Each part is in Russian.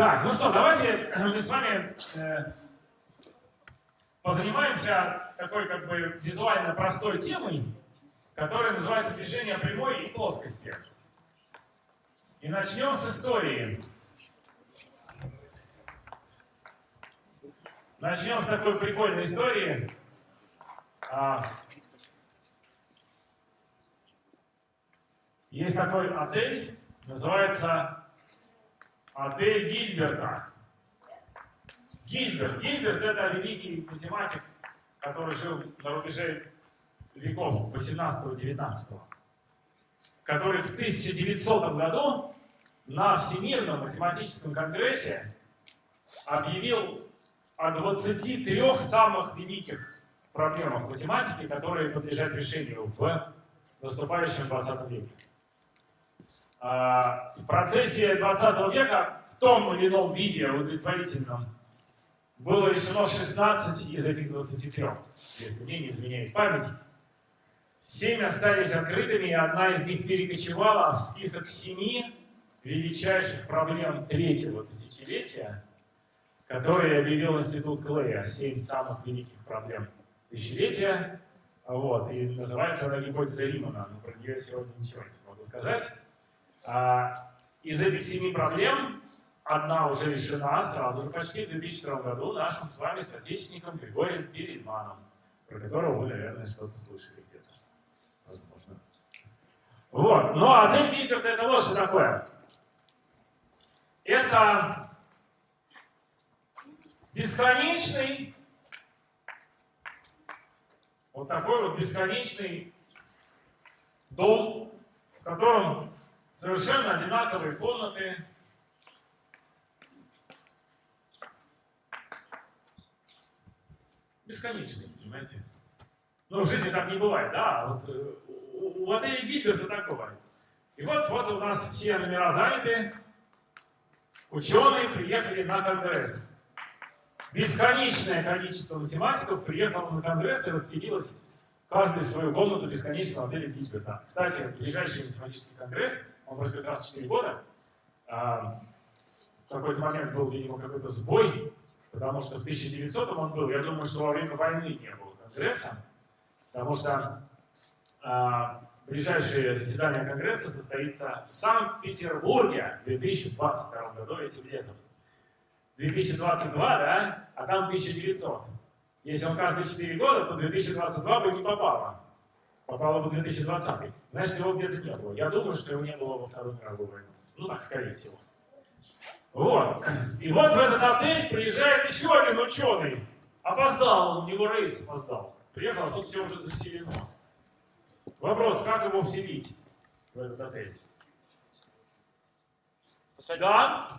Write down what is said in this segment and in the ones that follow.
Так, ну что, давайте мы с вами э, позанимаемся такой как бы визуально простой темой, которая называется движение прямой и плоскости. И начнем с истории. Начнем с такой прикольной истории. А, есть такой отель, называется отель Гильберта. Гильберт. Гильберт это великий математик, который жил на рубеже веков 18-19, который в 1900 году на Всемирном математическом конгрессе объявил о 23 самых великих проблемах математики, которые подлежат решению в наступающем 20 веке. А, в процессе 20 века в том или ином виде удовлетворительном было решено 16 из этих 23, если мне не изменяет память. Семь остались открытыми, и одна из них перекочевала в список семи величайших проблем третьего тысячелетия, которые объявил Институт Клея. Семь самых великих проблем тысячелетия. Вот, и называется она гипотеза Римана, но про нее сегодня ничего не смогу сказать. А, из этих семи проблем одна уже решена сразу же почти в 2002 году нашим с вами соотечественником Григорием Перельманом, про которого вы, наверное, что-то слышали где-то. Возможно. Вот. Ну, а отель Гильберт это вот что такое. Это бесконечный, вот такой вот бесконечный дом, в котором совершенно одинаковые комнаты, бесконечный, понимаете? Но в жизни так не бывает, да? Вот э, у, у отеля Гиберта так бывает. И вот, вот у нас все номера заняты, ученые приехали на конгресс. Бесконечное количество математиков приехало на конгресс и расселилось каждый свою комнату бесконечного отеля Гильберта. Кстати, ближайший математический конгресс, он происходит раз в 4 года, а, в какой-то момент был, видимо, какой-то сбой, потому что в 1900 он был, я думаю, что во время войны не было конгресса, потому что а, ближайшее заседание конгресса состоится в Санкт-Петербурге в 2022 году этим летом. 2022, да? А там 1900. Если он каждые 4 года, то 2022 бы не попало. Попало бы 2020. Значит, его где-то не было. Я думаю, что его не было во Второй мировой войне. Ну так, скорее всего. Вот. И вот в этот отель приезжает еще один ученый. Опоздал, у него рейс опоздал. Приехал, а тут все уже заселено. Вопрос, как его вселить в этот отель? Посадить. Да?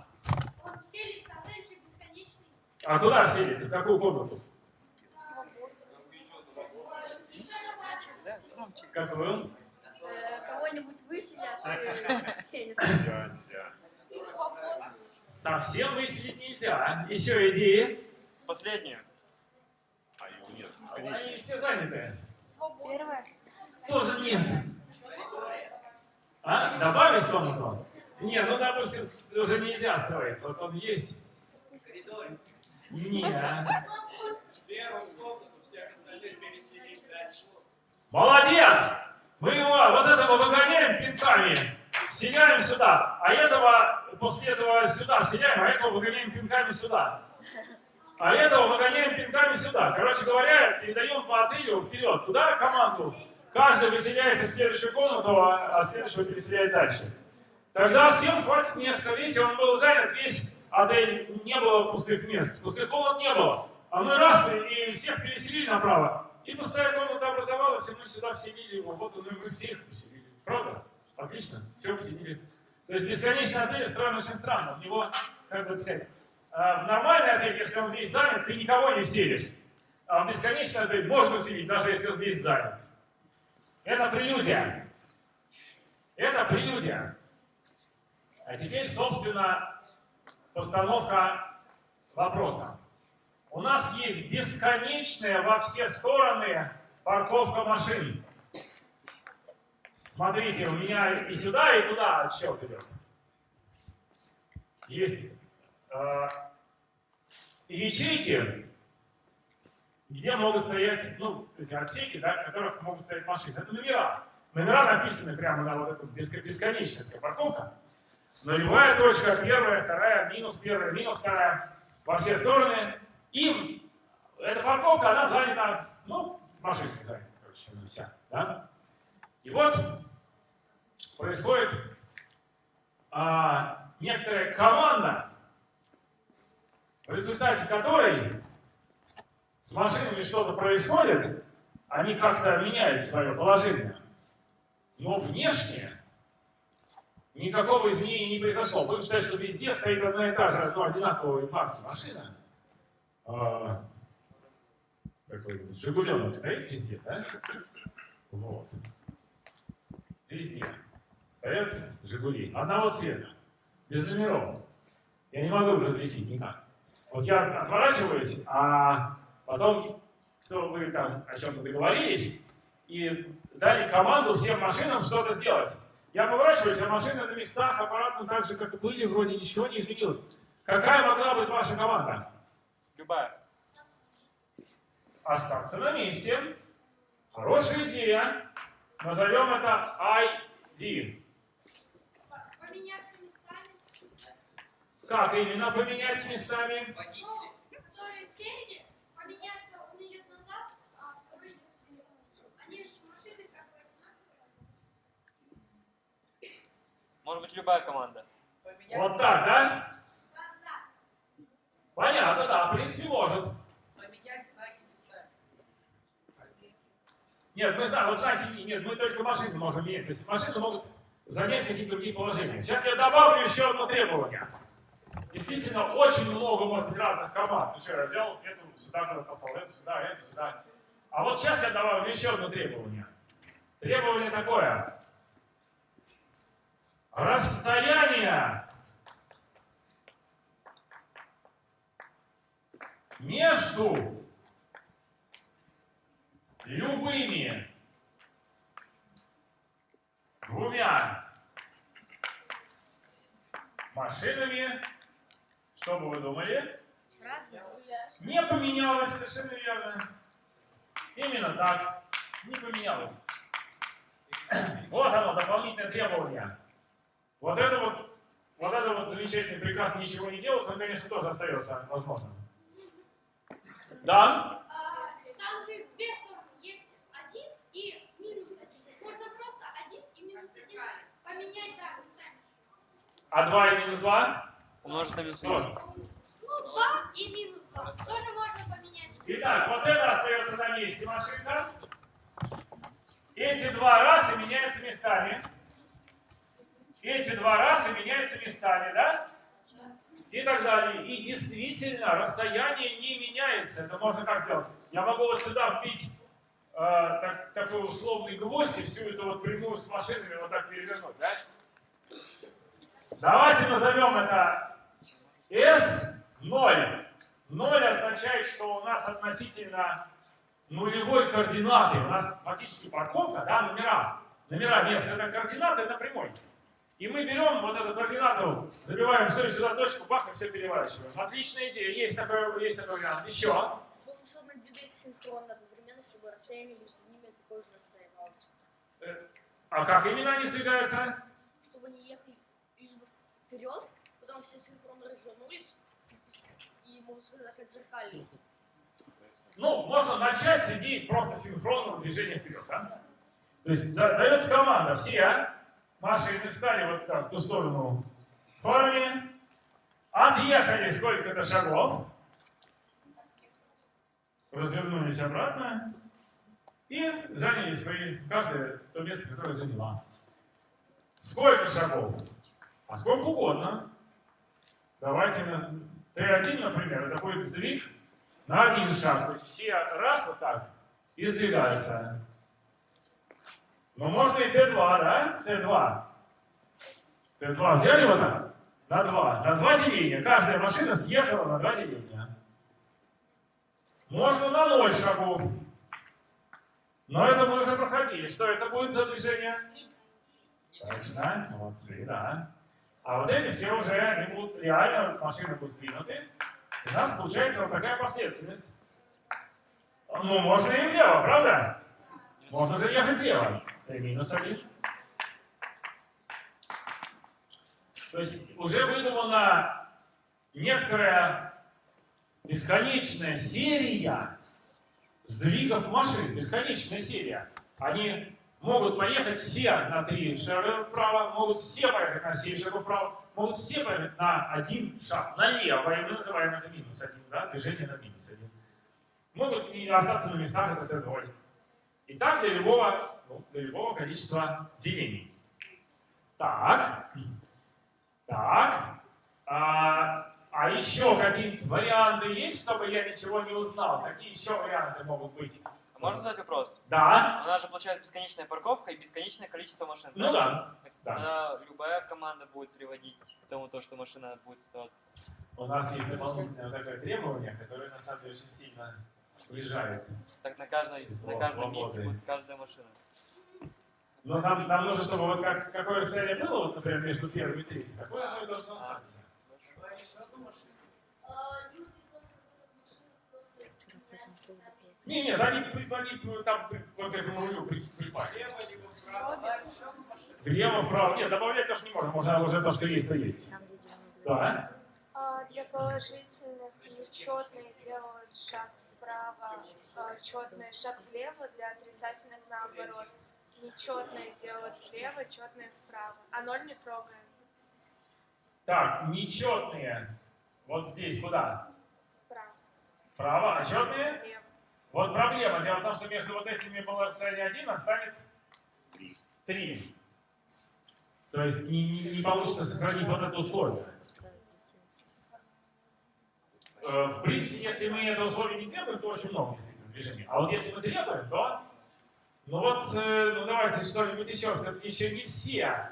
У вас вселится отель же бесконечный. А куда вселиться? В какую комнату? Захвачивается. Да, громче. Какую? Э, Кого-нибудь выселят и заселят. Дядя. Совсем выселить нельзя. Еще идеи? Последнее. А нет. Они все заняты. Первое. Тоже нет. А? Добавить комнату? Не, ну, допустим, уже нельзя строить. Вот он есть. Не. Первую комнату всех остальных переселить дальше. Молодец! Мы его, вот этого выгоняем пинками, вселяем сюда, а этого после этого сюда вселяем, а этого выгоняем пинками сюда. А этого выгоняем пинками сюда. Короче говоря, передаем по отелю вперед, туда команду. Каждый выселяется в следующую комнату, а а следующего переселяет дальше. Тогда всем хватит места. Видите, он был занят весь отель, не было пустых мест. Пустых комнат не было. А мы раз и всех переселили направо. И пустая комната образовалась, и мы сюда вселили его. Вот он, и мы всех вселили. Правда? Отлично. Все вселили. То есть бесконечный отель устроен очень странно. В него, как бы сказать, а, в нормальный отель, если он весь занят, ты никого не вселишь. А в бесконечный отель можно вселить, даже если он весь занят. Это прелюдия. Это прелюдия. А теперь, собственно, постановка вопроса. У нас есть бесконечная во все стороны парковка машин. Смотрите, у меня и сюда, и туда отсчет идет. Есть э, ячейки, где могут стоять, ну, эти отсеки, да, в которых могут стоять машины. Это номера. Номера написаны прямо на вот эту бесконечная такая парковка. Нулевая точка, первая, вторая, минус первая, минус вторая, во все стороны. И эта парковка, она занята, ну, машинкой занята, короче, она вся, да? И вот происходит а, некоторая команда, в результате которой с машинами что-то происходит, они как-то меняют свое положение. Но внешне никакого изменения не произошло. Будем считать, что везде стоит одна и та же, ну, одинаковой марки машина. А, такой Жигуленок стоит везде, да? Вот. Везде стоят Жигули. Одного цвета, без номеров. Я не могу их различить никак. Вот я отворачиваюсь, а потом, что вы там о чем-то договорились, и дали команду всем машинам что-то сделать. Я поворачиваюсь, а машины на местах аппаратно так же, как и были, вроде ничего не изменилось. Какая могла быть ваша команда? Любая. Остаться на месте. Хорошая идея. Назовем это ID. Поменяться местами. Как именно поменять местами? Ну, которые спереди, поменяться, он идет назад, а второй идет вперед. Они же машины как бы одинаковые. Может быть, любая команда. Вот так, да? Понятно, да, в принципе, может. Поменять знаки местами. Нет, мы знаем, вот знаки, нет, мы только машины можем менять. То есть машины могут занять какие-то другие положения. Сейчас я добавлю еще одно требование. Действительно, очень много может быть разных команд. Ну что, я взял эту сюда, куда послал, эту сюда, эту сюда. А вот сейчас я добавлю еще одно требование. Требование такое. Расстояние между любыми двумя машинами, что бы вы думали, не поменялось совершенно верно. Именно так, не поменялось. Вот оно, дополнительное требование. Вот это вот, вот это вот замечательный приказ ничего не делать, он, конечно, тоже остается возможным. Да? А, там же две стороны. Есть один и минус один. Можно просто один и минус один поменять, да, местами. А 2 и минус 2? Умножить на минус один. Вот. Ну, два и минус два. Тоже можно поменять. Итак, вот это остается на месте машинка. Эти два раза меняются местами. Эти два раза меняются местами, да? И так далее. И действительно, расстояние не меняется. Это можно как сделать? Я могу вот сюда вбить э, так- такой условный гвоздь и всю эту вот прямую с машинами вот так перевернуть, да? Давайте назовем это S0. 0 означает, что у нас относительно нулевой координаты, у нас фактически парковка, да, номера, номера мест, это координаты на прямой. И мы берем вот эту координату, забиваем все сюда точку, бах, и все переворачиваем. Отличная идея, есть такой, есть такой вариант. Еще. Можно, чтобы двигались синхронно одновременно, чтобы расстояние между ними такое же расстоялось. Э, А как именно они сдвигаются? Чтобы они ехали лишь бы вперед, потом все синхронно развернулись и, можно сказать, отзеркалились. Ну, можно начать с идеи просто синхронного движения вперед, да? То есть да- дается команда, все машины встали вот так в ту сторону фарами, отъехали сколько-то шагов, развернулись обратно и заняли свои, каждое то место, которое заняла. Сколько шагов? А сколько угодно. Давайте на Т1, например, это будет сдвиг на один шаг. То есть все раз вот так и сдвигаются. Но можно и Т2, да? Т2. Т2 взяли вот так? На два. На два деления. Каждая машина съехала на два деления. Можно на ноль шагов. Но это мы уже проходили. Что это будет за движение? Точно. Молодцы, да. А вот эти все уже, они будут реально, машины будут сдвинуты. И у нас получается вот такая последовательность. Ну, можно и влево, правда? Можно же ехать влево. Это минус один. То есть уже выдумана некоторая бесконечная серия сдвигов машин. Бесконечная серия. Они могут поехать все на три шага вправо, могут все поехать на 7 шагов вправо, могут все поехать на один шаг налево, и мы называем это минус один, да, движение на минус один. Могут и остаться на местах, это Т0. И так для любого, ну, для любого количества делений. Так, так, а, а еще какие-нибудь варианты есть, чтобы я ничего не узнал? Какие еще варианты могут быть? А можно задать вопрос? Да, У нас же получается бесконечная парковка и бесконечное количество машин. ну да. Да. Тогда любая команда будет приводить к тому, то, что машина будет оставаться. У нас есть дополнительное такое требование, которое на самом деле очень сильно сближает. Так на, каждой, Число на каждом месте свободы. будет каждая машина. Но нам, нам нужно, чтобы вот как, какое расстояние было, вот, например, между первым и третьим, такое оно и должно остаться. А, просто нравится Не, нет, они, они там вот к этому рулю при- припали. Слева либо вправо. Влево. Нет, добавлять тоже не можем, можно уже то, что есть, то есть. Да. А, Для положительных нечетные делают шаг вправо, четные шаг влево, для отрицательных наоборот. Нечетные делают влево, четные вправо. А ноль не трогаем. Так, нечетные. Вот здесь куда? Вправо. Вправо, а четные? Влево. Вот проблема. Дело в том, что между вот этими было расстояние 1, а станет 3. То есть не, не- не получится сохранить вот это условие. Э, В принципе, если мы это условие не требуем, то очень много действительно движений. А вот если мы требуем, то... Ну вот, э, ну давайте что-нибудь еще. Все-таки еще не все.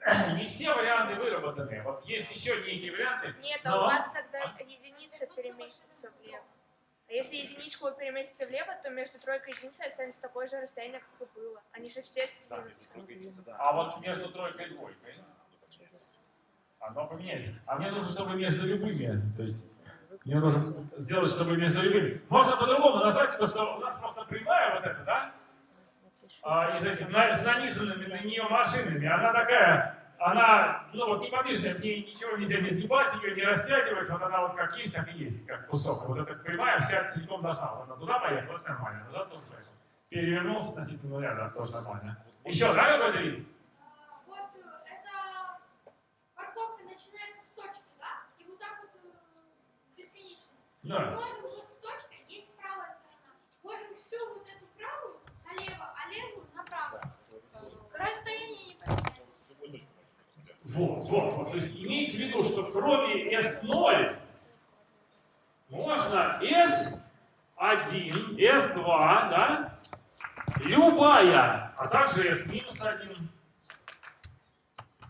Не все варианты выработаны. Вот есть еще некие варианты. Нет, а Но- у вас тогда единица переместится влево. А если единичку переместится влево, то между тройкой и единицей останется такое же расстояние, как и было. Они же все сдвинутся. А вот между тройкой и двойкой оно поменяется. А мне нужно, чтобы между любыми, то есть мне нужно сделать, чтобы между любыми. Можно по-другому назвать, то, что у нас просто прямая вот эта, да? А, из этих на- с нанизанными на нее машинами. Она такая, она, ну вот неподвижная, в ней ничего нельзя не сгибать, ее не растягивать, вот она вот как есть, так и есть, как кусок. Вот эта прямая вся целиком должна. Вот она туда поехала, это нормально, назад тоже поехал. Перевернулся относительно нуля, да, тоже нормально. Еще, да, какой-то вид? А, Вот э, эта парковка начинается с точки, да? И вот так вот э, бесконечно. Мы Да. можем вот с точкой, есть правая сторона. Можем всю вот эту правую налево, а левую направо. Расстояние не поменяется. Вот, вот, вот. То есть имейте в виду, что кроме S0 можно S1, S2, да? Любая, а также S-1.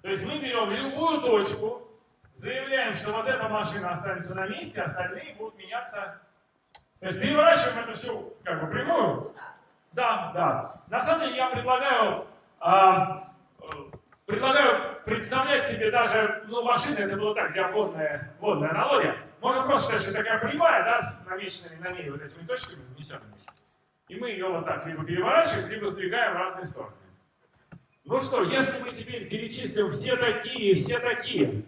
То есть мы берем любую точку, заявляем, что вот эта машина останется на месте, остальные будут меняться. То есть переворачиваем это все как бы прямую. Да, да. На самом деле я предлагаю, а, предлагаю представлять себе даже, ну, машины, это было так, для водная, водная аналогия. Можно просто сказать, что такая прямая, да, с намеченными на ней вот этими точками нанесенными. И мы ее вот так либо переворачиваем, либо сдвигаем в разные стороны. Ну что, если мы теперь перечислим все такие, все такие,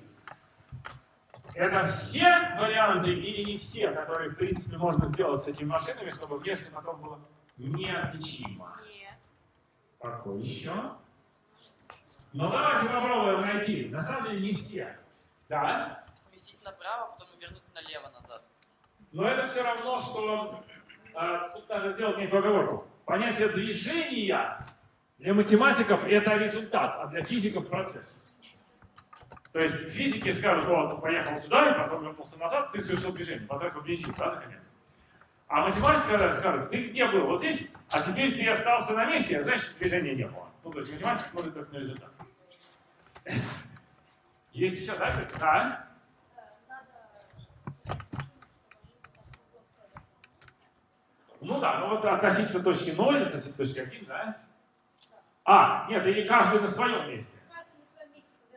это все варианты или не все, которые, в принципе, можно сделать с этими машинами, чтобы внешне потом было неотличимо? Нет. Какой еще? Ну давайте попробуем найти. На самом деле не все. Да? Сместить направо, потом вернуть налево назад. Но это все равно, что а, тут надо сделать некую оговорку. Понятие движения для математиков это результат, а для физиков процесс. То есть физики скажут, вот, поехал сюда и потом вернулся назад, ты совершил движение, потратил бензин, да, наконец. А математика скажет, ты где был? Вот здесь, а теперь ты остался на месте, значит движения не было. Ну, то есть математика смотрит только на результат. Есть еще, да? Да? Ну да, ну вот относительно точки 0, относительно точки 1, да? А, нет, или каждый на своем месте.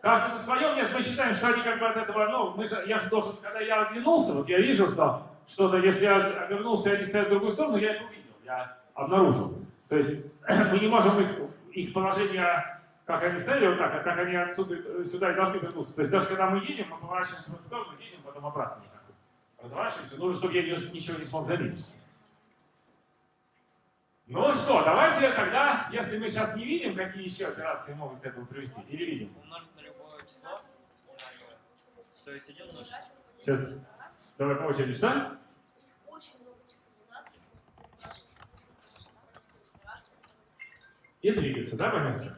Каждый на своем? Нет, мы считаем, что они как бы от этого, ну, мы же, я же должен, когда я оглянулся, вот я вижу, что что-то, если я обернулся, они стоят в другую сторону, я это увидел, я обнаружил. То есть мы не можем их, их положение, как они стояли вот так, а как они отсюда э, сюда и должны вернуться. То есть даже когда мы едем, мы поворачиваемся в эту сторону, едем, потом обратно. так. Разворачиваемся, нужно, чтобы я ничего не смог заметить. Ну что, давайте тогда, если мы сейчас не видим, какие еще операции могут к этому привести, или видим? Умножить на любое число. То есть один. Сейчас, давай по очереди, что? И двигаться, да, по месту?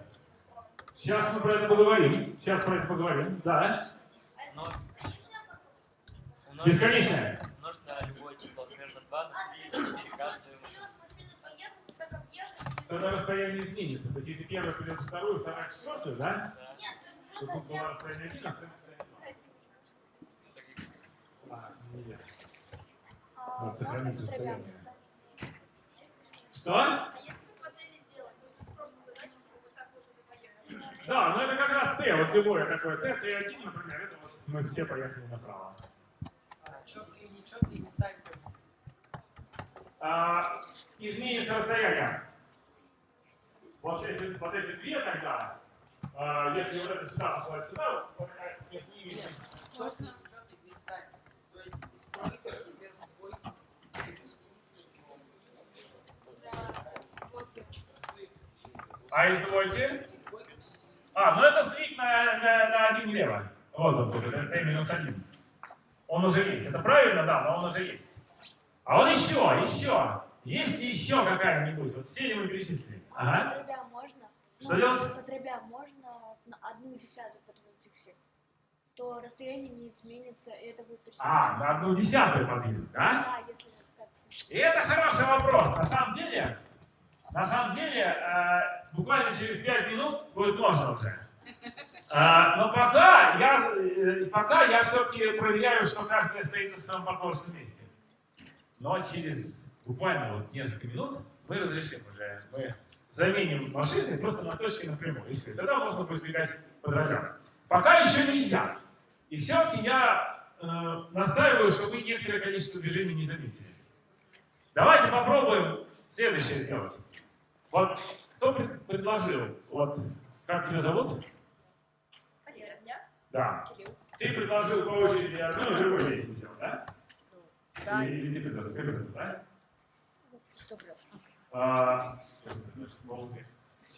Сейчас мы про это поговорим. Сейчас про это поговорим. Да. Но Бесконечное. умножить на любое число. Например, на 2, на 3, на 4, каждый. Тогда расстояние изменится. То есть если первая придет вторую, вторая четвертую, да? Да. То тут было расстояние один, а. А, нельзя. Надо сохранить расстояние. Что? А чтобы. Да, ну это как раз Т, вот любое такое Т, Т1, например, это вот мы все поехали направо. А, четкие и нечеткие не. А, изменится расстояние. Вот эти, вот эти две тогда, а, если вот это сюда послать сюда, вот это между ними Нет, четкие и нечеткие не ставить. То есть единицы, А из двойки? А, ну это сдвиг на, на, на один влево. Вот он тут, это минус один. Он уже есть. Это правильно, да, но он уже есть. А он еще, еще. Есть еще какая-нибудь? Вот все ли мы перечислили? Ага. По дробям можно? Что Ну, делать? По дробям можно на одну десятую подвинуть иксе. То расстояние не изменится, и это будет. А, на одну десятую подвинуть, да? Да, если И это хороший вопрос. На самом деле, на самом деле, э, буквально через 5 минут будет можно уже. Э, но пока я, э, пока я все-таки проверяю, что каждая стоит на своем положенном месте. Но через буквально вот несколько минут мы разрешим уже. Мы заменим машины просто на точке напрямую. И все. Тогда можно будет сдвигать по дробям. Пока еще нельзя. И все-таки я э, настаиваю, что вы некоторое количество движений не заметили. Давайте попробуем следующее сделать. Вот кто пред- предложил? Вот как тебя зовут? Дня? Да. Кирилл. Ты предложил по очереди одно и другое вместе сделать, да? Да. Или, или ты предложил? Ты предложил, да? Что? А,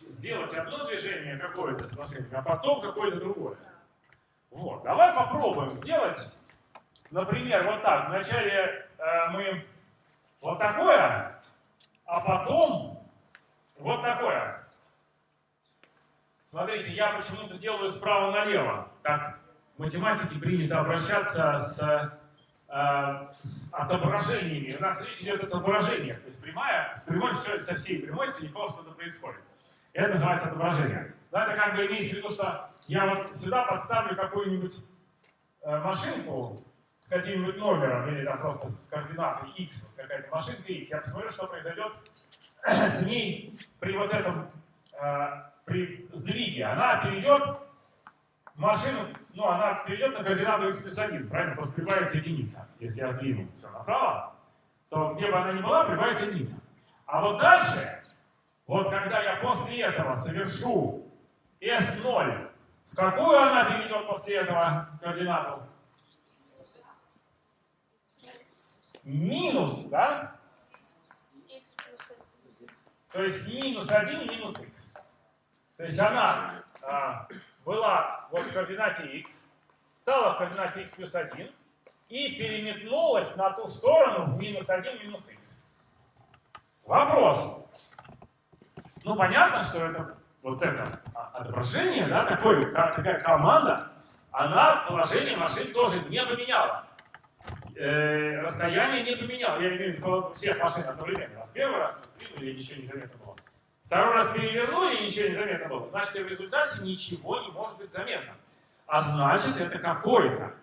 сделать одно движение какое-то с машинкой, а потом какое-то другое. Вот, давай попробуем сделать, например, вот так. Вначале э, мы вот такое, а потом вот такое. Смотрите, я почему-то делаю справа налево. Так в математике принято обращаться с, с отображениями. У нас речь идет о отображениях. То есть прямая, с прямой все, со всей прямой целиком что-то происходит. Это называется отображение. Да, это как бы имеется в виду, что я вот сюда подставлю какую-нибудь э, машинку с каким-нибудь номером или там просто с координатой x, какая-то машинка x. Я посмотрю, что произойдет с ней при вот этом, э, при сдвиге. Она перейдет машину, ну, она перейдет на координату x плюс 1, правильно? Просто прибавится единица. Если я сдвину все направо, то где бы она ни была, прибавится единица. А вот дальше, вот когда я после этого совершу S0, в какую она перейдет после этого координату? Минус, да? То есть минус 1, минус x. То есть она а, была вот в координате x, стала в координате x плюс 1 и переметнулась на ту сторону в минус 1, минус x. Вопрос. Ну, понятно, что это вот это отображение, да, такой, ка- такая команда, она положение машин тоже не поменяла. Э, расстояние не поменяла. Я имею в виду всех машин одновременно. Раз первый раз мы сдвинули, и ничего не заметно было. Второй раз перевернули, и ничего не заметно было. Значит, в результате ничего не может быть заметно. А значит, это какое-то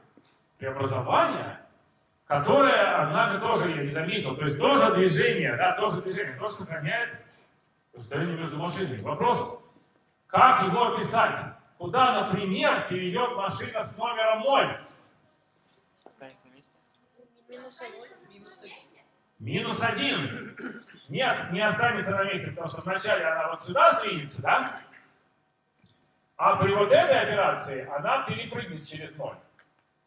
преобразование, которое, однако, тоже я не заметил. То есть тоже движение, да, тоже движение, тоже сохраняет расстояние между машинами. Вопрос, как его описать? куда, например, перейдет машина с номером 0? Останется на месте. Минус один. Минус один. Минус 1. Нет, не останется на месте, потому что вначале она вот сюда сдвинется, да? А при вот этой операции она перепрыгнет через 0.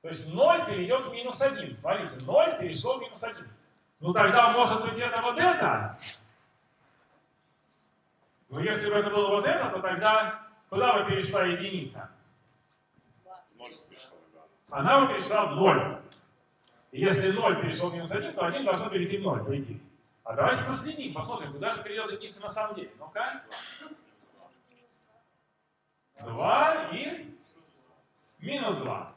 То есть 0 перейдет в минус 1. Смотрите, 0 перешло в минус 1. Ну тогда может быть это вот это. Но если бы это было вот это, то тогда куда бы перешла единица? Она бы перешла в 0. Если 0 перешел в минус 1, то 1 должно перейти в 0, по. А давайте проследим, посмотрим, куда же перейдет единица на самом деле. Ну-ка. 2 и минус 2.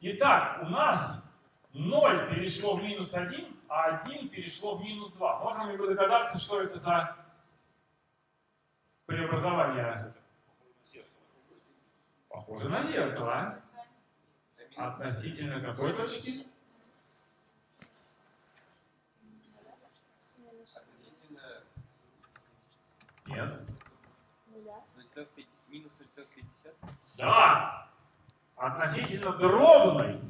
Итак, у нас 0 перешло в минус 1, а 1 перешло в минус 2. Можно ли догадаться, что это за преобразование? Похоже на зеркало. Относительно какой точки? Нет. 0,50, минус 0,50. Да. Относительно дробной.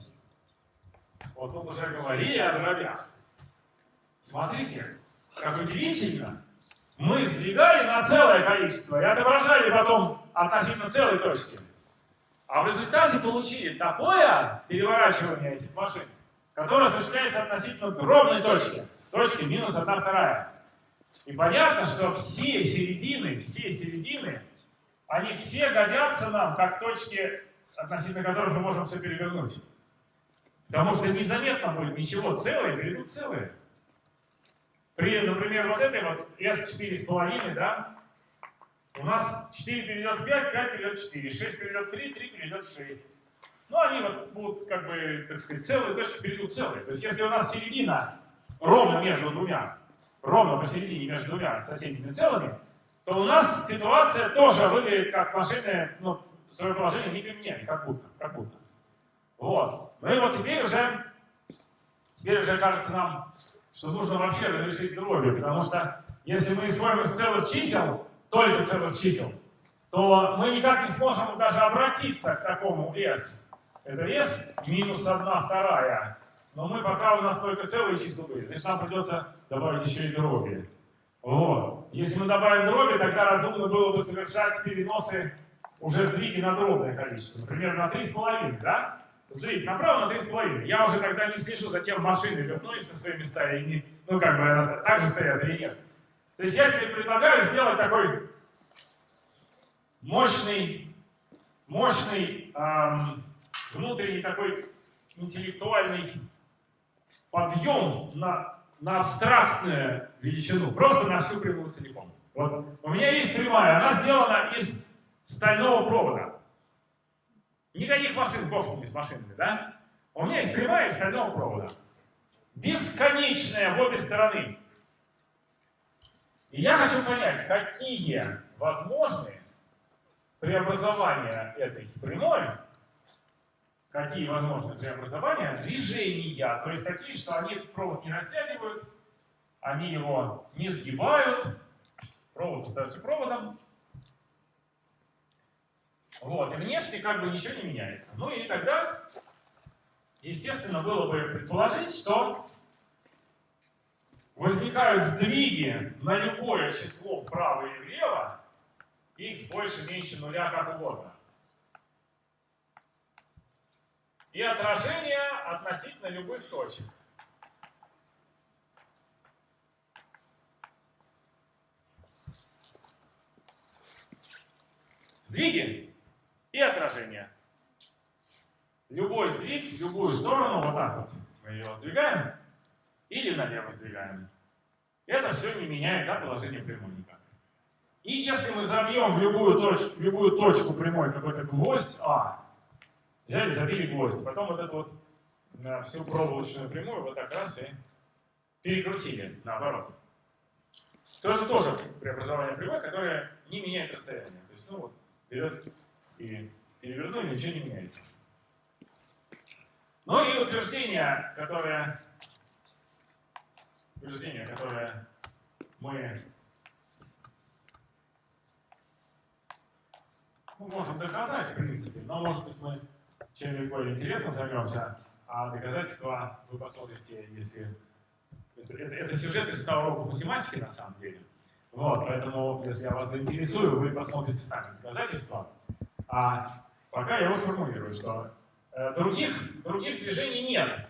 Вот тут уже говорили о дробях. Смотрите, как удивительно. Мы сдвигали на целое количество и отображали потом относительно целой точки. А в результате получили такое переворачивание этих машин, которое осуществляется относительно дробной точки. Точки минус 1 вторая. И понятно, что все середины, все середины, они все годятся нам как точки, относительно которых мы можем все перевернуть. Потому что незаметно будет ничего целое, перейдут целые. При, например, вот этой вот S4,5, да, у нас 4 перейдет в 5, 5 перейдет в 4, 6 перейдет в 3, 3 перейдет в 6. Ну, они вот будут, как бы, так сказать, целые точки перейдут целые. То есть, если у нас середина ровно между двумя, ровно посередине между двумя соседними целыми, то у нас ситуация тоже выглядит как машины, ну, свое положение не применяли, как будто, как будто. Вот. Ну и вот теперь уже, теперь уже кажется нам, что нужно вообще разрешить дроби, потому что если мы исходим из целых чисел, только целых чисел, то мы никак не сможем даже обратиться к такому s. Это s минус 1 вторая. Но мы пока у нас только целые числа были, значит нам придется добавить еще и дроби. Вот. Если мы добавим дроби, тогда разумно было бы совершать переносы уже сдвиги на дробное количество. Например, на 3,5, да? Сдвиг направо на 3,5. Я уже тогда не слежу за тем, машины вернулись на свои места или не, ну как бы так же стоят или нет. То есть я себе предлагаю сделать такой мощный, мощный эм, внутренний такой интеллектуальный подъем на, на абстрактную величину, просто на всю прямую целиком. Вот у меня есть прямая, она сделана из стального провода. Никаких машин, с ними, с машинами, да? У меня есть прямая из стального провода. Бесконечная в обе стороны. И я хочу понять, какие возможны преобразования этой прямой, какие возможны преобразования движения, то есть такие, что они провод не растягивают, они его не сгибают, провод остается проводом, вот, и внешне как бы ничего не меняется. Ну и тогда, естественно, было бы предположить, что возникают сдвиги на любое число вправо и влево, x больше, меньше нуля, как угодно. И отражение относительно любых точек. Сдвиги и отражение. Любой сдвиг, любую сторону, вот так вот мы ее сдвигаем, или налево сдвигаем. Это все не меняет да, положение прямой никак. И если мы забьем в любую, точку, в любую точку прямой какой-то гвоздь А, взяли, забили гвоздь, потом вот эту вот на всю проволочную прямую вот так раз и перекрутили наоборот, то это тоже преобразование прямой, которое не меняет расстояние. То есть, ну вот, берет и перевернули, ничего не меняется. Ну и утверждение, которое, утверждение, которое мы Ну, можем доказать, в принципе, но, может быть, мы чем-нибудь более интересным займемся, а доказательства вы посмотрите, если... Это, это, это сюжет из старого урока математики, на самом деле. Вот, поэтому, если я вас заинтересую, вы посмотрите сами доказательства. А пока я его сформулирую, что э, других, других движений нет.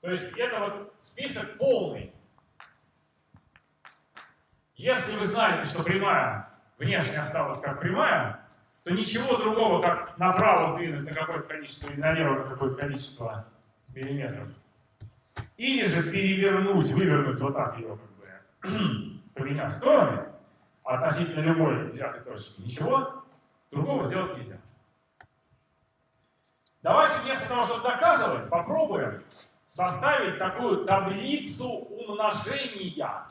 То есть это вот список полный. Если вы знаете, что прямая внешне осталась как прямая, то ничего другого, как направо сдвинуть на какое-то количество или налево на какое-то количество миллиметров. Или же перевернуть, вывернуть вот так ее, как бы, поменяв стороны, относительно любой взятой точки. Ничего другого сделать нельзя. Давайте вместо того, чтобы доказывать, попробуем составить такую таблицу умножения.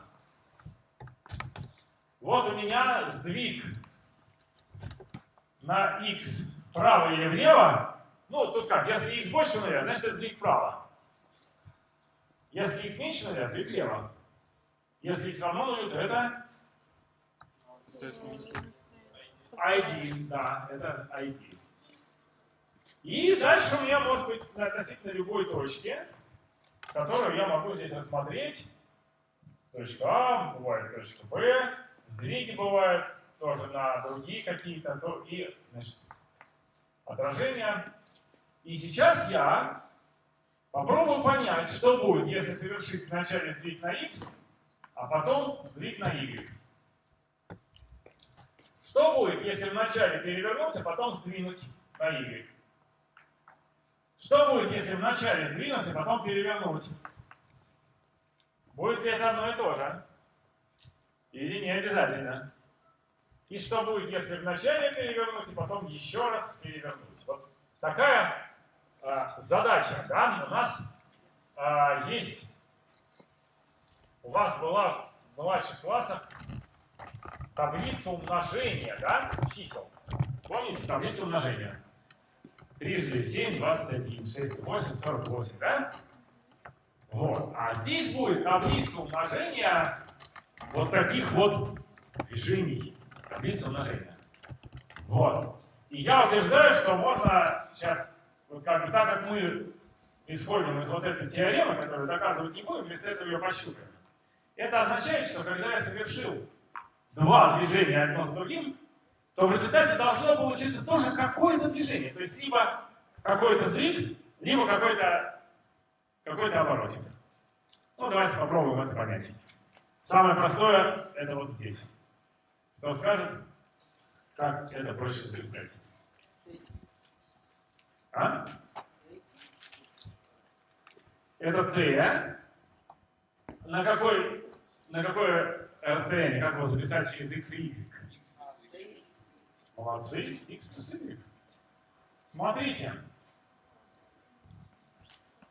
Вот у меня сдвиг на x вправо или влево. Ну, тут как, если x больше нуля, значит это сдвиг вправо. Если x меньше нуля, сдвиг влево. Если x равно нулю, то это ID, да, это ID. И дальше у меня может быть относительно любой точки, которую я могу здесь рассмотреть. Точка А, бывает точка Б, сдвиги бывают тоже на другие какие-то, то и значит, отражения. И сейчас я попробую понять, что будет, если совершить вначале сдвиг на x, а потом сдвиг на y. Что будет, если вначале перевернуться, потом сдвинуть на y? Что будет, если вначале сдвинуться, потом перевернуть? Будет ли это одно и то же? Или не обязательно? И что будет, если вначале перевернуть, и потом еще раз перевернуть? Вот такая э, задача, да, у нас э, есть, у вас была в младших классах таблица умножения, да, чисел. Помните таблицу умножения? Трижды 7, 21, 6, 8, 48, да? Вот. А здесь будет таблица умножения вот таких вот движений. Таблица умножения. Вот. И я утверждаю, что можно сейчас, вот как бы так как мы исходим из вот этой теоремы, которую доказывать не будем, вместо этого ее пощупаем. Это означает, что когда я совершил два движения одно с другим, то в результате должно получиться тоже какое-то движение. То есть либо какой-то сдвиг, либо какой-то какой, -то, оборотик. Ну, давайте попробуем это понять. Самое простое – это вот здесь. Кто скажет, как это проще записать? А? Это Т. На, какой, на какое расстояние? Как его записать через x и y? Молодцы. x плюс y. Смотрите.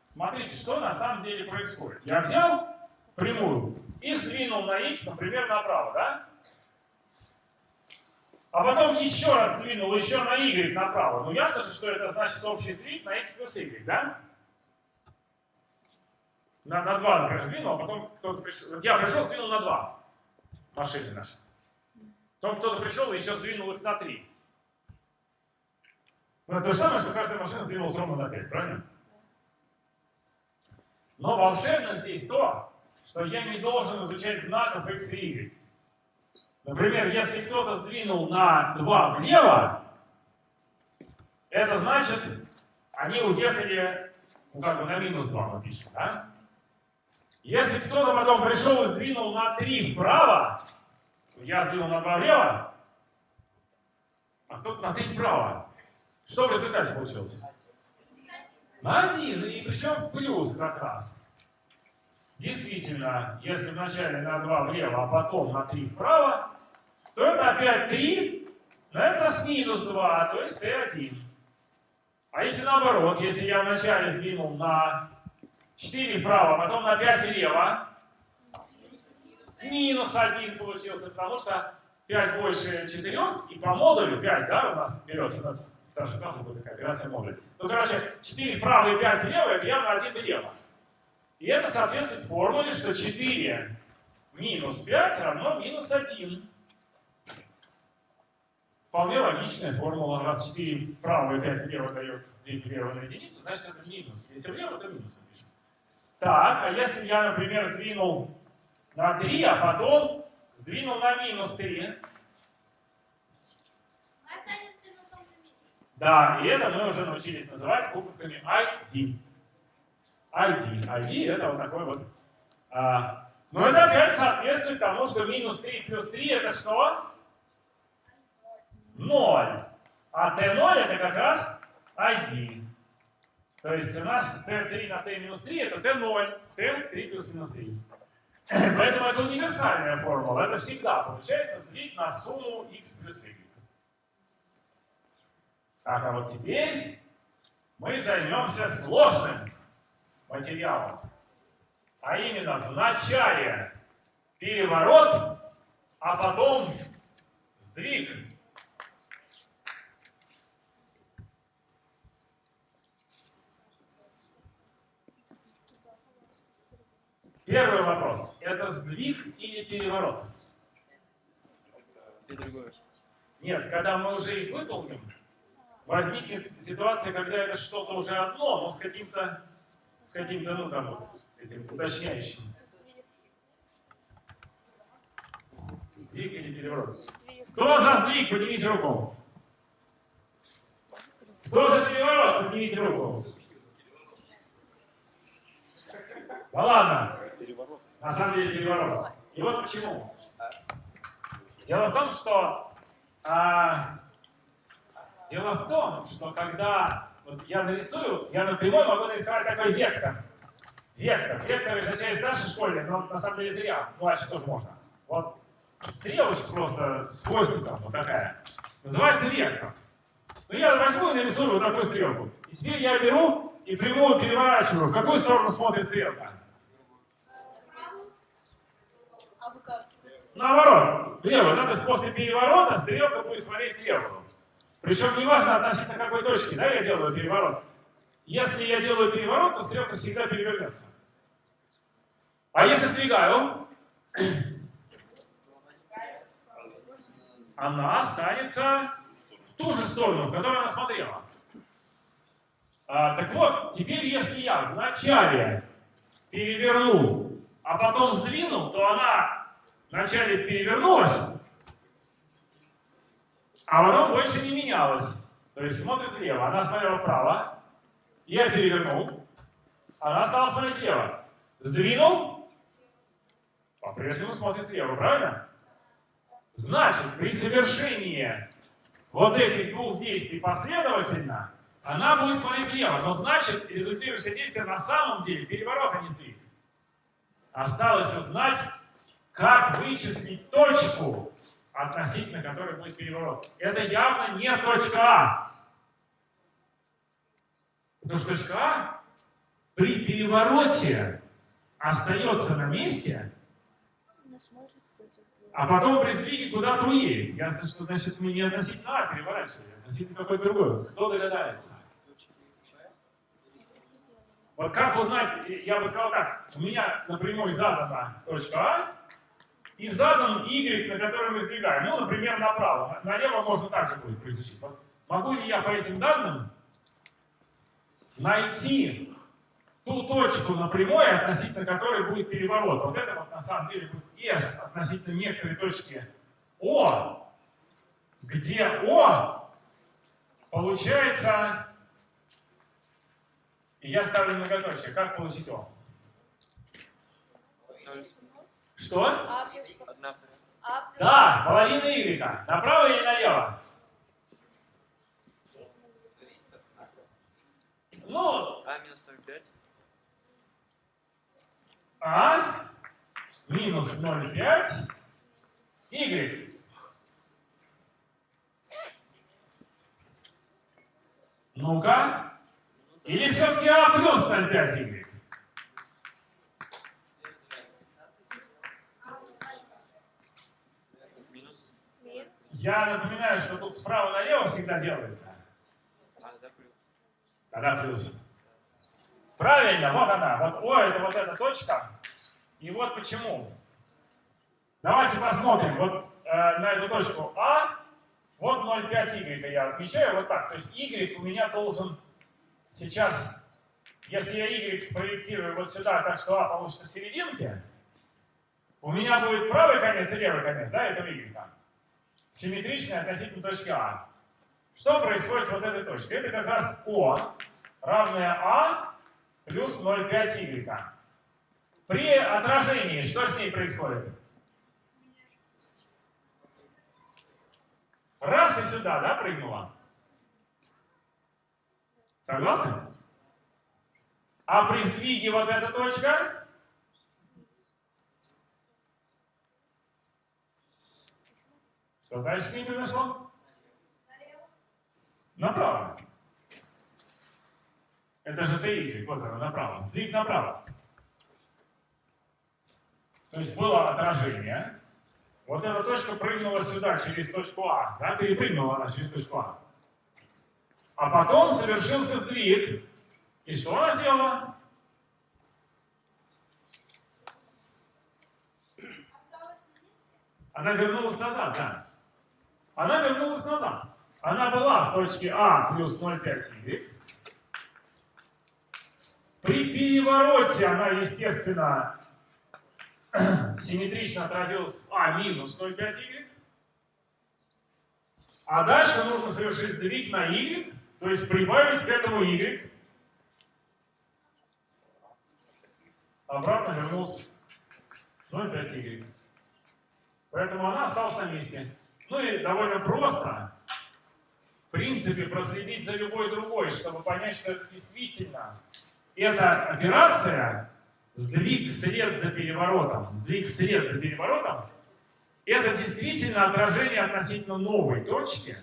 Смотрите, что на самом деле происходит. Я взял прямую и сдвинул на x, например, направо, да? А потом еще раз сдвинул еще на y направо. Ну ясно же, что это значит общий сдвиг на x плюс y, да? На, на 2, например, сдвинул, а потом кто-то пришел. Вот я пришел, сдвинул на 2 машины наши. Потом кто-то пришел и еще сдвинул их на 3. Ну, это то же самое, что каждая машина сдвинулась ровно на 5, правильно? Но волшебно здесь то, что я не должен изучать знаков x и y. Например, если кто-то сдвинул на 2 влево, это значит, они уехали, ну как бы на минус 2 мы пишем, да? Если кто-то потом пришел и сдвинул на 3 вправо, я сдвинул на 2 влево, а кто-то на 3 вправо. Что в результате получилось? На 1, и причем плюс как раз. Действительно, если вначале на 2 влево, а потом на 3 вправо, то это опять 3, но это с минус 2, то есть t1. А если наоборот, если я вначале сдвинул на 4 вправо, а потом на 5 влево, минус 1 получился, потому что 5 больше 4, и по модулю 5, да, у нас берется, у нас старший класс будет такая операция модуль. Ну, короче, 4 вправо и 5 влево, это явно 1 влево. И это соответствует формуле, что 4 минус 5 равно минус 1. Вполне логичная формула. Раз 4 вправо и 5 влево дает сдвиг влево на единицу, значит это минус. Если влево, то минус напишем. Так, а если я, например, сдвинул на 3, а потом сдвинул на минус 3, Мы останемся на том же месте. да, и это мы уже научились называть буковками ID. ID. ID это вот такой вот. а, но это опять соответствует тому, что минус 3 плюс 3 это что? 0. А T0 это как раз ID. То есть у нас T3 на T минус 3 это T0. T3 плюс минус 3. Поэтому это универсальная формула. Это всегда получается сдвиг на сумму x плюс y. Так, а вот теперь мы займемся сложным материалом. А именно в начале переворот, а потом сдвиг. Первый вопрос. Это сдвиг или переворот? Нет, когда мы уже их выполним, возникнет ситуация, когда это что-то уже одно, но с каким-то, с каким-то, ну там вот, этим уточняющим. Сдвиг или переворот? Кто за сдвиг? Поднимите руку. Кто за переворот? Поднимите руку. Да ладно. На самом деле переворот. И вот почему. Дело в том, что а, дело в том, что когда вот я нарисую, я напрямую могу нарисовать такой вектор. Вектор. Вектор часть нашей школе, но на самом деле зря. Младше тоже можно. Вот стрелочка просто с хвостиком, вот такая. Называется вектор. Ну я возьму и нарисую вот такую стрелку. И теперь я беру и прямую переворачиваю. В какую сторону смотрит стрелка? Правую. А вы как? Наоборот, влево. Да? То есть после переворота стрелка будет смотреть влево. Причем неважно относительно какой точки, да, я делаю переворот. Если я делаю переворот, то стрелка всегда перевернется. А если сдвигаю, она останется в ту же сторону, в которую она смотрела. А, так вот, теперь если я вначале перевернул, а потом сдвинул, то она вначале перевернулась, а потом больше не менялась. То есть смотрит влево, она смотрела вправо, я перевернул, она стала смотреть влево. Сдвинул, по-прежнему смотрит влево, правильно? Значит, при совершении вот этих двух действий последовательно, она будет смотреть влево. Но значит, результирующее действие на самом деле переворот, а не сдвиг. Осталось узнать, как вычислить точку, относительно которой будет переворот. Это явно не точка А. Потому что точка А при перевороте остается на месте, а потом при сдвиге куда-то уедет. Ясно, что значит мы не относительно А переворачивали, а относительно какой другой. Кто догадается? Вот как узнать, я бы сказал так, у меня напрямую задана точка А, и задан Y, на который мы сдвигаем. Ну, например, направо. Налево можно также будет произучить. Вот могу ли я по этим данным найти ту точку на прямой, относительно которой будет переворот? Вот это вот на самом деле будет S относительно некоторой точки О, где О получается... И я ставлю многоточие. Как получить О? Что? Плюс Одна вторая. Плюс Да, половина Y. Направо или налево? Ну, А минус 0,5. А минус 0,5 Y. Ну-ка. Или все-таки А плюс 0,5 Y? Минус. мин. Я напоминаю, что тут справа налево всегда делается. Тогда плюс. Правильно, вот она. Вот О это вот эта точка. И вот почему. Давайте посмотрим вот э, на эту точку А Вот 0,5y я отмечаю вот так. То есть y у меня должен сейчас, если я y спроектирую вот сюда, так что а получится в серединке, у меня будет правый конец и левый конец, да, этого y. Симметричный относительно точки А. Что происходит с вот этой точкой? Это как раз О равное А плюс 0,5y. При отражении что с ней происходит? Раз и сюда, да, прыгнула? Согласны? А при сдвиге вот эта точка? Что дальше с ней произошло? Направо. Это же dy, вот она направо. Сдвиг направо. То есть было отражение. Вот эта точка прыгнула сюда, через точку А. Да, перепрыгнула она через точку А. А потом совершился сдвиг. И что она сделала? Она вернулась назад, да. Она вернулась назад. Она была в точке А плюс 0,5y. При перевороте она, естественно, симметрично отразилась в А минус 0,5y. А дальше нужно совершить сдвиг на y, то есть прибавить к этому y. Обратно вернулась 0,5y. Поэтому она осталась на месте. Ну и довольно просто, в принципе, проследить за любой другой, чтобы понять, что это действительно эта операция, сдвиг вслед за переворотом, сдвиг вслед за переворотом, это действительно отражение относительно новой точки,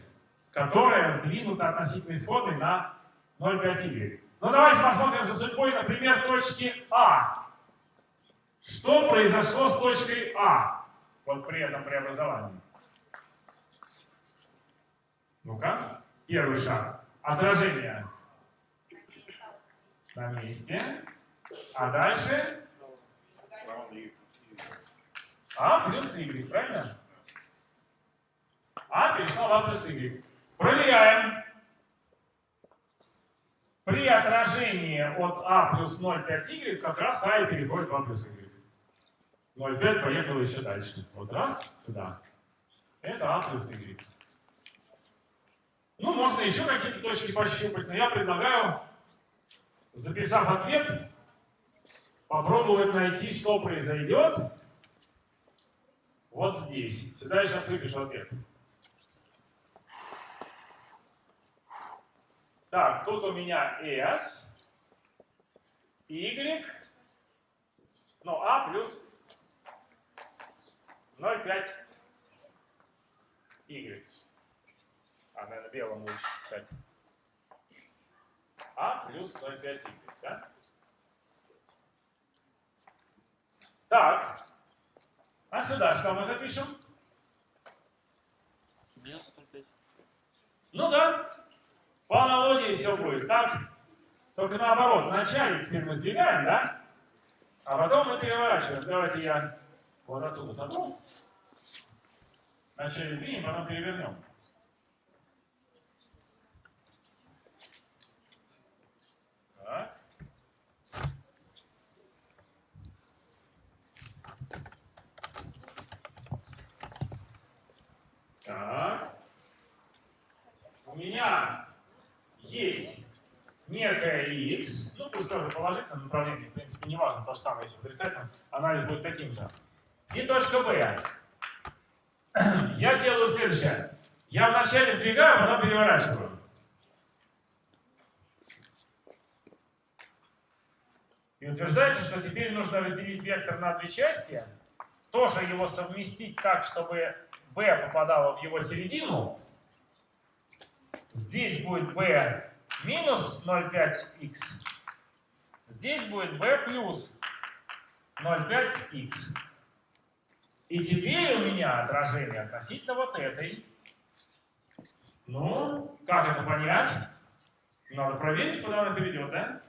которая сдвинута относительно исходной на 0,5y. Ну давайте посмотрим за судьбой, например, точки А. Что произошло с точкой А? Вот при этом преобразовании. Ну-ка, первый шаг. Отражение на месте. А дальше. А плюс y, правильно? А перешла в А плюс y. Проверяем. При отражении от А плюс 0,5y как раз А и переходит в А плюс y. 0,5 поехал еще дальше. Вот раз, сюда. Это А плюс y. Ну, можно еще какие-то точки пощупать, но я предлагаю, записав ответ, попробовать найти, что произойдет вот здесь. Сюда я сейчас выпишу ответ. Так, тут у меня S, Y, ну, А плюс 0,5 Y. А, наверное, белым лучше писать. А плюс 0,5 Y, да? Так. А сюда что мы запишем? Минус 0,5. Ну да. По аналогии все будет так. Только наоборот. Вначале теперь мы сдвигаем, да? А потом мы переворачиваем. Давайте я вот отсюда сотру. Вначале сдвинем, потом перевернем. Так. Так. У меня есть некая x, ну пусть тоже положительное направление, в принципе, не важно, то же самое, если отрицательным, анализ будет таким же. И точка b. Я делаю следующее. Я вначале сдвигаю, а потом переворачиваю. И утверждается, что теперь нужно разделить вектор на две части, тоже его совместить так, чтобы b попадало в его середину. Здесь будет b минус 0,5x. Здесь будет b плюс 0,5x. И теперь у меня отражение относительно вот этой. Ну, как это понять? Надо проверить, куда она перейдет, да?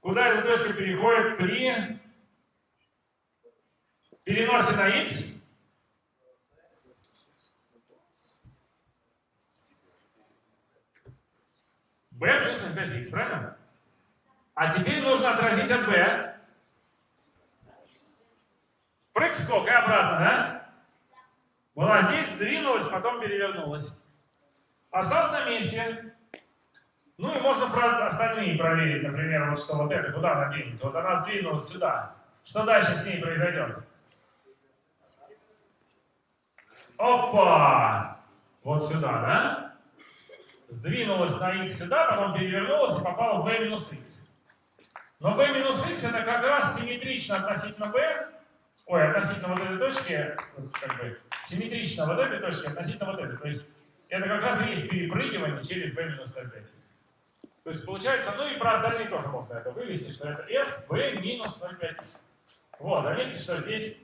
Куда эта точка переходит при переносе на x? B плюс 5х, правильно? А теперь нужно отразить от b. Прыг скок и обратно, да? Была здесь, сдвинулась, потом перевернулась. Осталась на месте. Ну и можно про остальные проверить, например, вот что вот это, куда она денется. Вот она сдвинулась сюда. Что дальше с ней произойдет? Опа! Вот сюда, да? Сдвинулась на x сюда, потом перевернулась и попала в b минус x. Но b минус x это как раз симметрично относительно b, ой, относительно вот этой точки, как бы, симметрично вот этой точки относительно вот этой. То есть это как раз и есть перепрыгивание через b минус 0,5x. То есть получается, ну и про остальные тоже можно это вывести, что это s b минус 0,5x. Вот, заметьте, что здесь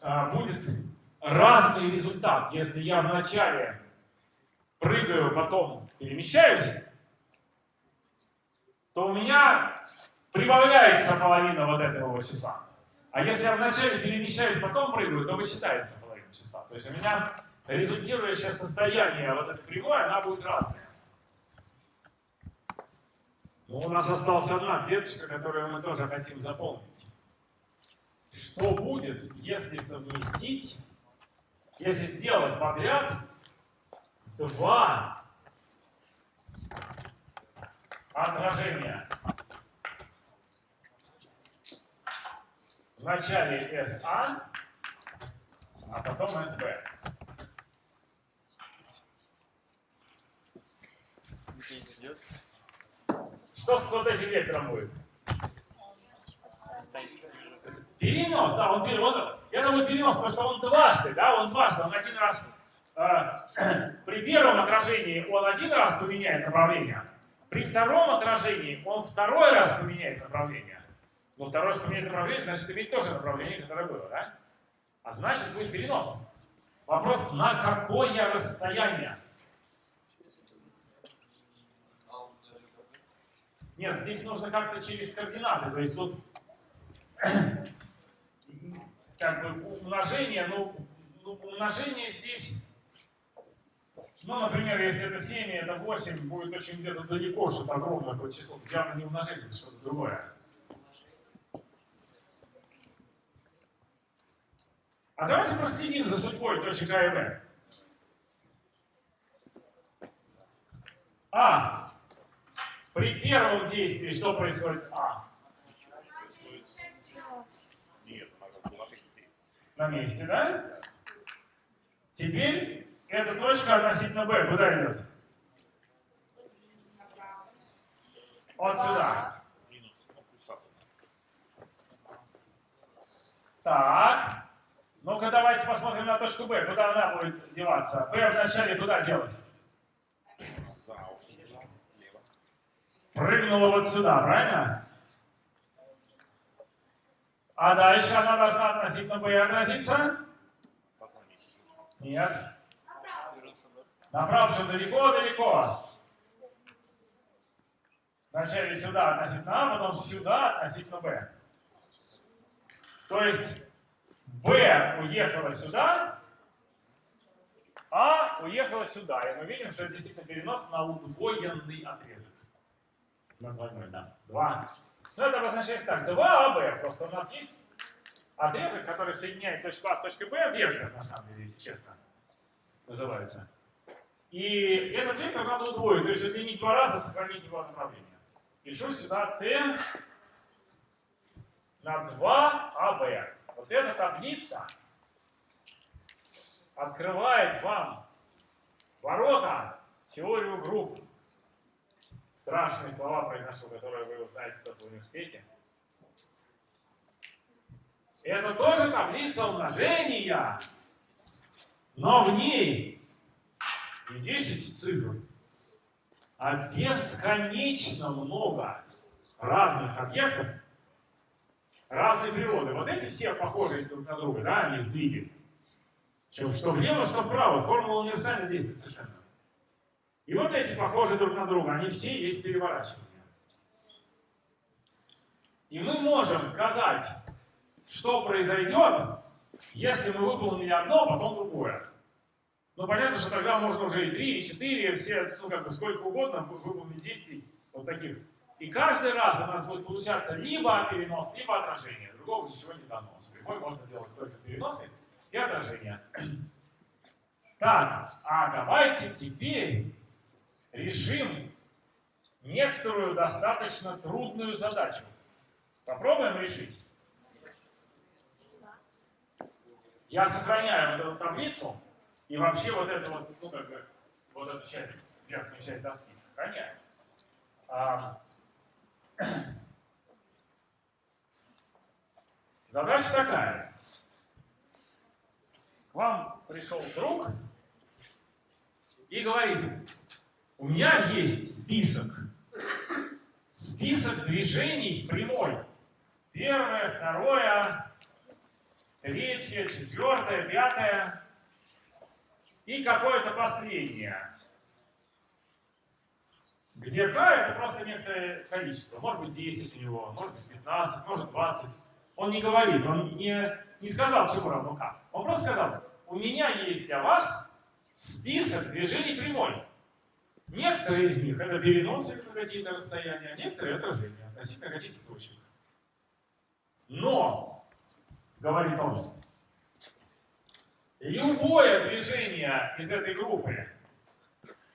а, будет разный результат. Если я вначале прыгаю, потом перемещаюсь, то у меня прибавляется половина вот этого числа. А если я вначале перемещаюсь, потом прыгаю, то высчитается половина числа. То есть у меня результирующее состояние вот этой прямой, она будет разная. Но у нас осталась одна клеточка, которую мы тоже хотим заполнить. Что будет, если совместить, если сделать подряд два отражения? В начале SA, а потом идет. Что с вот этим вектором будет? Перенос, да, он перенос. Это будет перенос, потому что он дважды, да, он дважды, он один раз. Э, при первом отражении он один раз поменяет направление, при втором отражении он второй раз поменяет направление. Но второй раз поменяет направление, значит, имеет тоже направление, которое было, да? А значит, будет перенос. Вопрос, на какое расстояние? Нет, здесь нужно как-то через координаты. То есть тут как бы умножение, ну, ну, умножение здесь, ну, например, если это 7, это 8, будет очень где-то далеко, что-то огромное какое число. Явно не умножение, это что-то другое. А давайте проследим за судьбой точек А и Б. А. При первом действии что происходит с А? Нет. На месте, да? Теперь эта точка относительно Б куда идет? Вот сюда. Так. Ну-ка давайте посмотрим на точку Б. Куда она будет деваться? Б вначале куда делась? Прыгнула вот сюда, правильно? А дальше она должна относительно Б отразиться? Нет. Же далеко-далеко. Вначале сюда относительно А, потом сюда относительно Б. То есть Б уехала сюда, А уехала сюда. И мы видим, что это действительно перенос на удвоенный отрезок. На двойной, да. Два. Ну, это обозначается так. 2АБ. Просто у нас есть отрезок, который соединяет точку А с точкой Б. Вектор, на самом деле, если честно, называется. И этот вектор надо удвоить, то есть удлинить два раза, сохранить его направление. Пишу сюда t на 2ab. Вот эта таблица открывает вам ворота теорию групп. Страшные слова произношу, которые вы узнаете только в университете. Это тоже таблица умножения, но в ней не 10 цифр, а бесконечно много разных объектов разной природы. Вот эти все похожи друг на друга, да, они сдвиги. Что, что влево, что вправо. Формула универсально действует совершенно. И вот эти похожи друг на друга, они все есть переворачивания. И мы можем сказать, что произойдет, если мы выполнили одно, а потом другое. Ну, понятно, что тогда можно уже и 3, и 4, все, ну, как бы сколько угодно вы- выполнить действий вот таких. И каждый раз у нас будет получаться либо перенос, либо отражение. Другого ничего не дано. С прямой можно делать только переносы и отражения. Так, а давайте теперь решим некоторую достаточно трудную задачу. Попробуем решить. Я сохраняю вот эту таблицу и вообще вот эту вот, ну как бы, вот эту часть, верхнюю часть доски сохраняю. А, Задача такая. К вам пришел друг и говорит, у меня есть список. Список движений прямой. Первое, второе, третье, четвертое, пятое и какое-то последнее. Где К это просто некоторое количество. Может быть 10 у него, может быть 15, может 20. Он не говорит, он не, не сказал, чему равно К. Он просто сказал, у меня есть для вас список движений прямой. Некоторые из них это переносы на какие-то расстояния, а некоторые отражения относительно каких-то точек. Но, говорит он, любое движение из этой группы,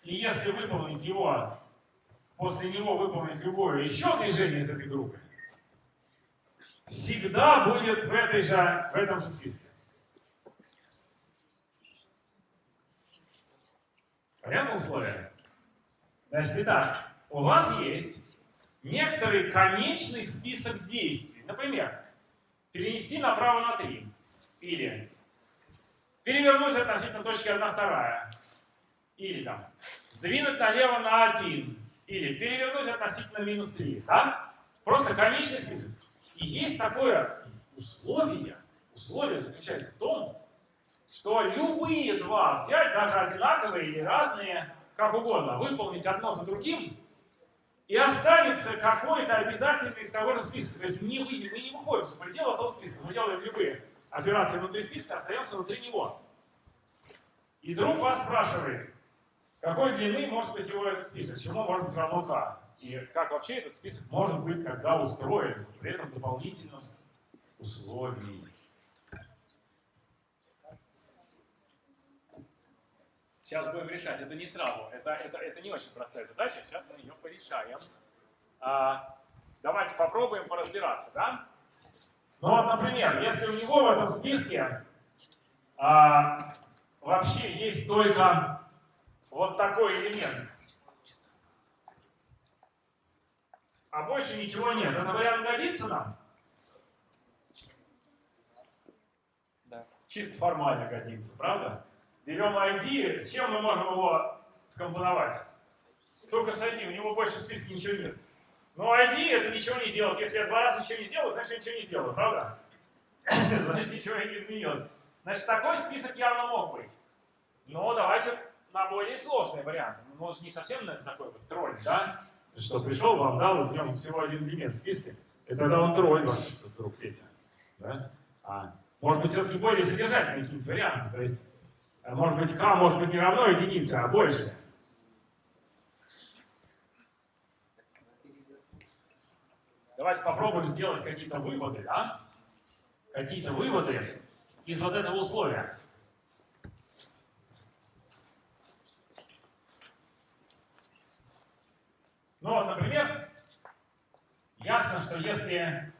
и если выполнить его, после него выполнить любое еще движение из этой группы, всегда будет в, этой же, в этом же списке. Понятно условие? Значит, итак, у вас есть некоторый конечный список действий. Например, перенести направо на 3. Или перевернуть относительно точки 1 вторая. Или там сдвинуть налево на 1. Или перевернуть относительно минус 3. Да? Просто конечный список. И есть такое условие. Условие заключается в том, что любые два взять, даже одинаковые или разные, как угодно, выполнить одно за другим, и останется какой-то обязательный из того же списка. То есть не выйдем, мы не выходим за пределы этого списка. Мы делаем любые операции внутри списка, остаемся внутри него. И друг вас спрашивает, какой длины может быть его этот список, чему может быть равно k. И как вообще этот список может быть когда устроен, при этом дополнительном условии. Сейчас будем решать. Это не сразу. Это, это, это не очень простая задача. Сейчас мы ее порешаем. А, давайте попробуем поразбираться, да? Ну вот, например, если у него в этом списке а, вообще есть только вот такой элемент, а больше ничего нет, это вариант годится нам? Да. Чисто формально годится, правда? Берем ID, с чем мы можем его скомпоновать? Только с ID, у него больше в списке ничего нет. Но ID это ничего не делать. Если я два раза ничего не сделаю, значит я ничего не сделаю, правда? Значит ничего не изменилось. Значит такой список явно мог быть. Но давайте на более сложный вариант. Ну, может не совсем такой вот тролль, да? Что пришел, вам дал, в нем всего один элемент в списке. И тогда он тролль ваш друг Петя. Да? А, может быть все-таки более содержательные какие-нибудь варианты. То есть может быть, k может быть не равно единице, а больше. Давайте попробуем сделать какие-то выводы, да? Какие-то выводы из вот этого условия. Ну вот, например, ясно, что если,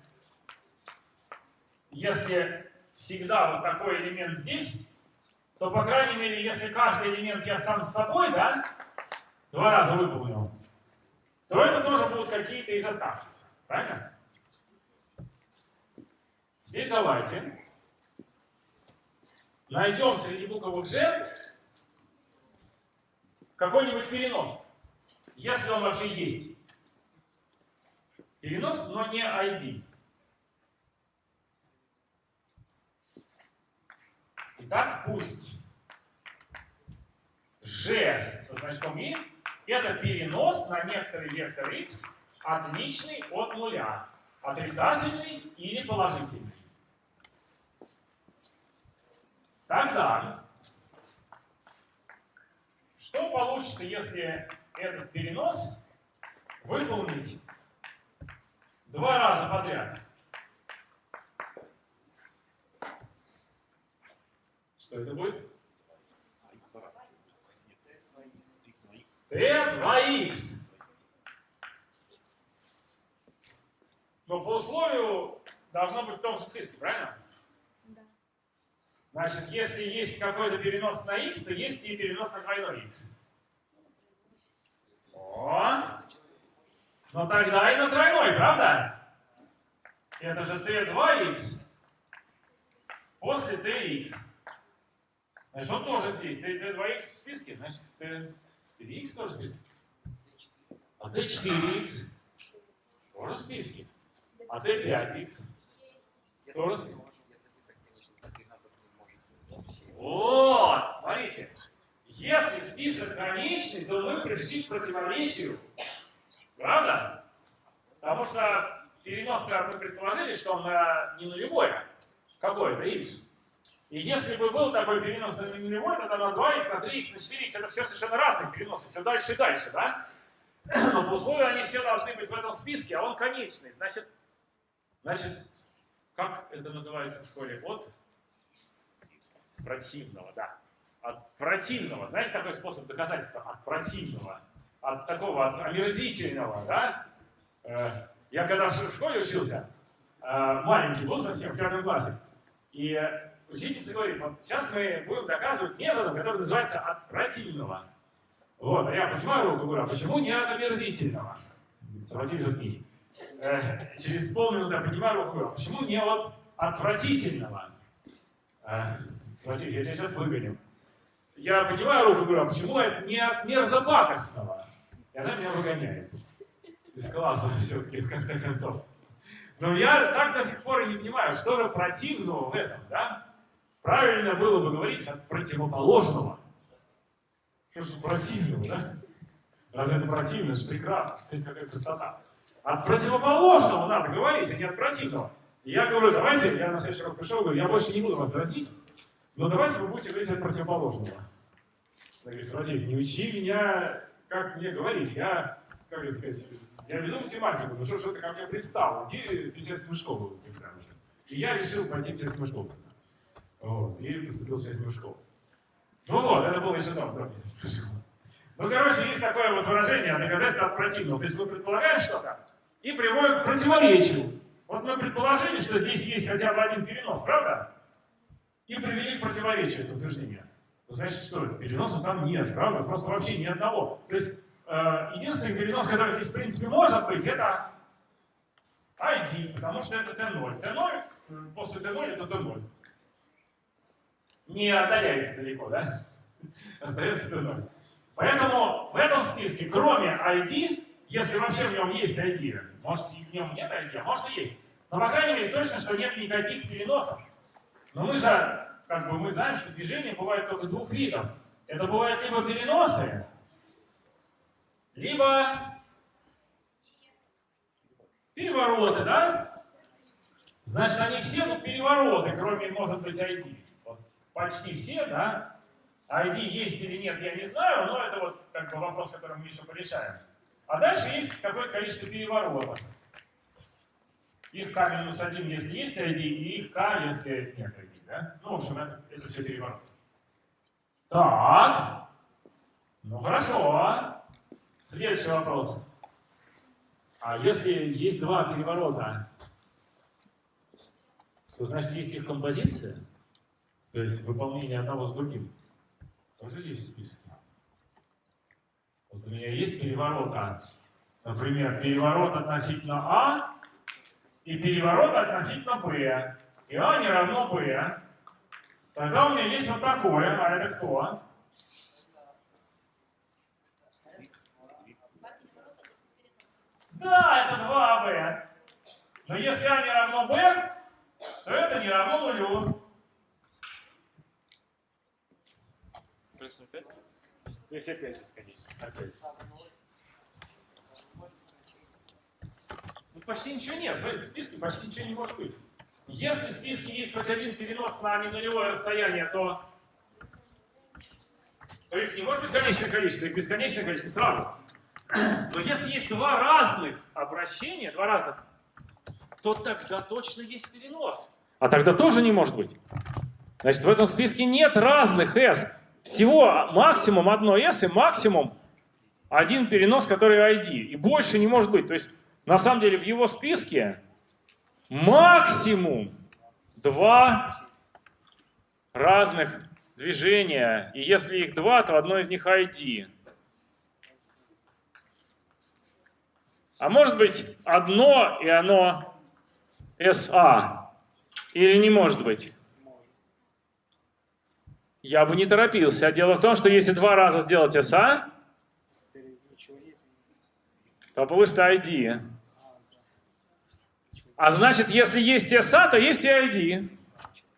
если всегда вот такой элемент здесь, то, по крайней мере, если каждый элемент я сам с собой, да, два раза выполнил, то это тоже будут какие-то из оставшихся. Правильно? Теперь давайте найдем среди буквок G какой-нибудь перенос, если он вообще есть. Перенос, но не ID. Итак, пусть g со значком i это перенос на некоторый вектор x, отличный от нуля, отрицательный или положительный. Тогда Что получится, если этот перенос выполнить два раза подряд? Что это будет? t 2x. Но по условию должно быть в том же списке, правильно? Да. Значит, если есть какой-то перенос на x, то есть и перенос на двойной x. О! Ну тогда и на тройной, правда? Это же t2x после tx. Значит, он тоже здесь. t2x в списке, значит, t3x тоже в списке. А t4x тоже в списке. А t5x тоже в списке. Вот, смотрите. Если список конечный, то мы пришли к противоречию. Правда? Потому что перенос, мы предположили, что он на, не нулевой, а какой-то x. И если бы был такой перенос на нулевой, тогда на 2х, на 3х, на 4х, это все совершенно разные переносы, все дальше и дальше, да? Но по условию они все должны быть в этом списке, а он конечный. Значит, значит как это называется в школе? От противного, да. От противного. Знаете такой способ доказательства? От противного. От такого от омерзительного, да? Э, я когда в школе учился, э, маленький был совсем, в пятом классе, и учительница говорит, вот сейчас мы будем доказывать методом, который называется от противного. Вот, а я поднимаю руку, говорю, почему не от омерзительного? Схватили заткнись. Э, через полминуты я поднимаю руку, а почему не от отвратительного? Э, смотрите, я тебя сейчас выгоню. Я поднимаю руку, говорю, а почему не от мерзопакостного? И она меня выгоняет. Из класса все-таки, в конце концов. Но я так до сих пор и не понимаю, что же противного в этом, да? Правильно было бы говорить от противоположного. Что же противного, да? Разве это противно? Это же прекрасно. Смотрите, какая красота. От противоположного надо говорить, а не от противного. И я говорю, давайте, я на следующий раз пришел, говорю, я больше не буду вас дразнить, но давайте вы будете говорить от противоположного. Она говорит, Владимир, не учи меня, как мне говорить. Я, как это сказать, я веду математику, ну что, что ты ко мне пристал? Иди естественную школу. И я решил пойти в естественную школу. Вот, и поступил в естественную школу. Ну вот, это было еще давно, да, в. Ну, короче, есть такое вот выражение, доказательство от противного. То есть мы предполагаем что-то и приводим к противоречию. Вот мы предположили, что здесь есть хотя бы один перенос, правда? И привели к противоречию это утверждение. Значит, что переносов там нет, правда? Просто вообще ни одного. То есть э, единственный перенос, который здесь в принципе может быть, это ID, потому что это T0. T0, после T0 это T0. Не отдаляется далеко, да? Остается T0. Поэтому в этом списке, кроме ID, если вообще в нем есть ID, может и в нем нет ID, а может и есть, но по крайней мере точно, что нет никаких переносов. Но мы же, как бы мы знаем, что движение бывает только двух видов. Это бывают либо переносы, либо перевороты, да? Значит, они все тут перевороты, кроме, может быть, ID. Вот, почти все, да? ID есть или нет, я не знаю, но это вот как бы вопрос, который мы еще порешаем. А дальше есть какое-то количество переворотов. Их k минус 1, если есть ID, и их k, если нет ID. Да? Ну, в общем, это, это все переворот. Так. Ну, хорошо. Следующий вопрос. А если есть два переворота, то значит есть их композиция? То есть выполнение одного с другим? тоже есть списки. Вот у меня есть переворота. Например, переворот относительно А и переворот относительно Б. И А не равно Б. Тогда у меня есть вот такое. А это кто? Да, это 2АБ. Но если А не равно Б, то это не равно нулю. Плюс 0,5? То есть опять бесконечно. Опять. Ну, почти ничего нет. Смотрите, в списке почти ничего не может быть. Если в списке есть хоть один перенос на ненулевое расстояние, то, то то их не может быть конечное количество, их бесконечное количество сразу. Но если есть два разных обращения, два разных, то тогда точно есть перенос. А тогда тоже не может быть. Значит, в этом списке нет разных S. Всего максимум одно S и максимум один перенос, который ID. И больше не может быть. То есть, на самом деле, в его списке максимум два разных движения. И если их два, то одно из них ID. А может быть одно, и оно SA? Или не может быть? Я бы не торопился. Дело в том, что если два раза сделать SA, то получится ID. А значит, если есть SA, то есть и ID.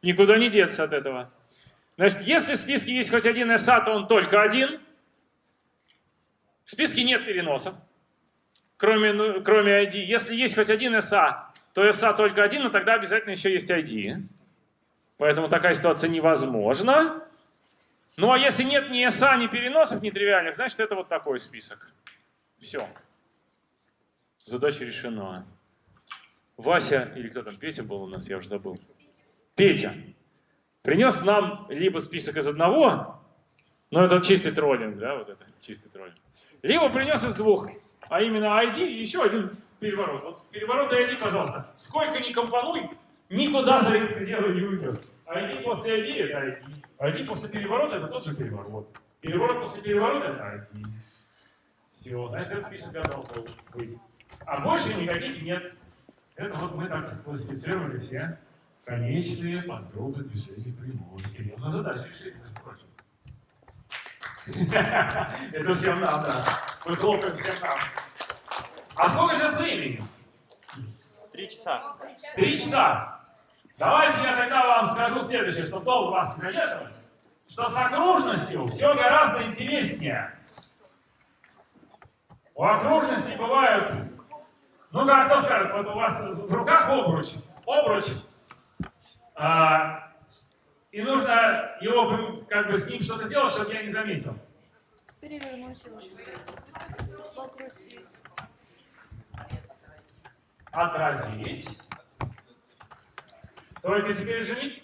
Никуда не деться от этого. Значит, если в списке есть хоть один SA, то он только один. В списке нет переносов, кроме, ну, кроме ID. Если есть хоть один SA, то SA только один, но тогда обязательно еще есть ID. Поэтому такая ситуация невозможна. Ну а если нет ни SA, ни переносов, ни тривиальных, значит это вот такой список. Все. Задача решена. Вася, или кто там, Петя был у нас, я уже забыл. Петя принес нам либо список из одного, но это чистый троллинг, да, вот это, чистый троллинг. Либо принес из двух, а именно ID и еще один переворот. Вот переворот и ID, пожалуйста. Сколько ни компонуй, никуда за эти пределы не уйдет. ID после ID это ID. ID после переворота это тот же переворот. Переворот после переворота это ID. Все, значит, этот список готов быть. А больше никаких нет. Это вот мы так классифицировали все конечные подруги движения прямой. Серьезная задача решили, между прочим. Это всем нам, да. Мы хлопаем всем нам. А сколько сейчас времени? Три часа. Три часа. Давайте я тогда вам скажу следующее, чтобы долго вас не задерживать. Что с окружностью все гораздо интереснее. У окружности бывают, ну как кто скажет, вот у вас в руках обруч, обруч, а, и нужно его, как бы с ним что-то сделать, чтобы я не заметил. Перевернуть его. Покрутить. Отразить. Только теперь же не,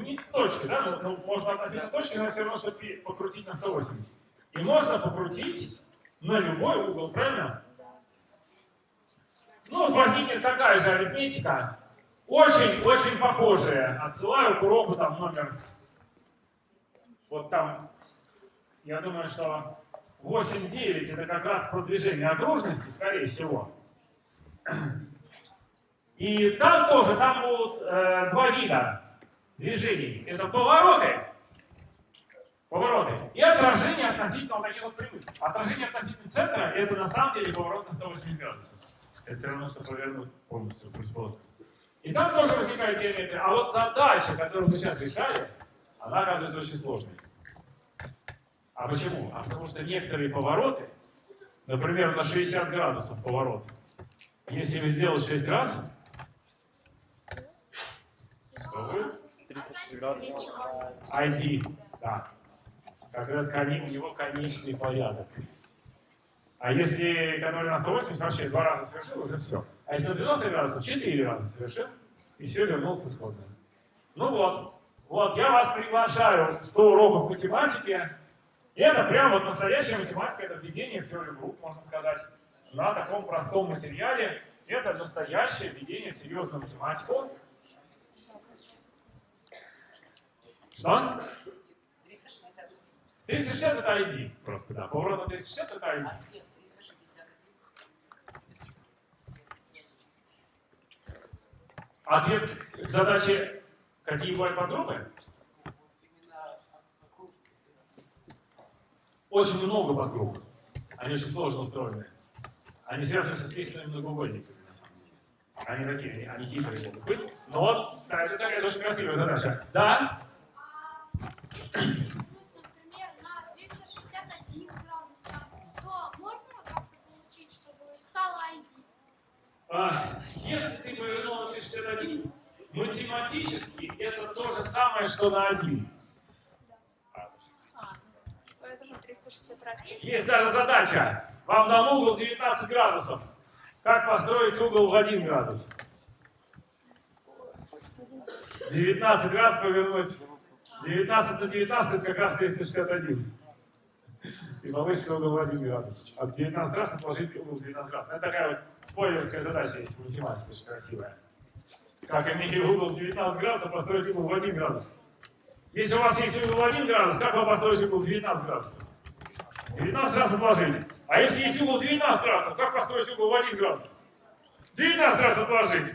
не точка, да? Ну, ну, можно относительно точки, но все равно, чтобы покрутить на 180. И можно покрутить на любой угол, правильно? Ну, возникнет такая же арифметика, очень-очень похожая. Отсылаю к уроку там номер, вот там, я думаю, что 8-9 это как раз продвижение окружности, скорее всего. И там тоже, там будут э, два вида движений. Это повороты, повороты и отражение относительно вот таких вот прямых. Отражение относительно центра это на самом деле поворот на 180 градусов. Это все равно, что повернуть полностью противоположно. И там тоже возникают геометрии. А вот задача, которую мы сейчас решали, она оказывается очень сложной. А почему? А потому что некоторые повороты, например, на 60 градусов поворот, если вы сделать 6 раз, что будет? 36 градусов. ID, да. Когда у него конечный порядок. А если который на 180 вообще два раза совершил, уже все. А если на 90 градусов, 4 раза совершил, и все, вернулся исходно. Ну вот, вот, я вас приглашаю 100 уроков математики. Это прям вот настоящая математика, это введение в теорию групп, можно сказать, на таком простом материале. Это настоящее введение в серьезную математику. Что? 360. 360 это ID, просто, да. Поворот на 360 это ID. Нет, 360. Ответ к задаче, какие бывают окружность. Очень много подгрупп. Они очень сложно устроены. Они связаны со списанными многоугольниками, на самом деле. Они такие, они, они хитрые могут быть. Но вот, да, это такая очень красивая задача. Да? А если повернуть, например, на 361 градус, там, то можно как-то получить, чтобы стало ID? А, если ты повернул на 361, математически это то же самое, что на 1. Поэтому 360 раз. Есть даже задача. Вам дан угол 19 градусов. Как построить угол в 1 градус? 19 раз повернуть. 19 на 19 это как раз 361. И получится угол в 1 градус. А 19 раз отложить угол в 19 раз. Это такая вот спойлерская задача есть по очень красивая. Как имея угол в 19 градусов, построить угол в 1 градус. Если у вас есть угол в 1 градус, как вы построите угол в 19 градусов? 19 раз отложить. А если есть угол 19 градусов, как построить угол в 1 градус? 19 раз отложить.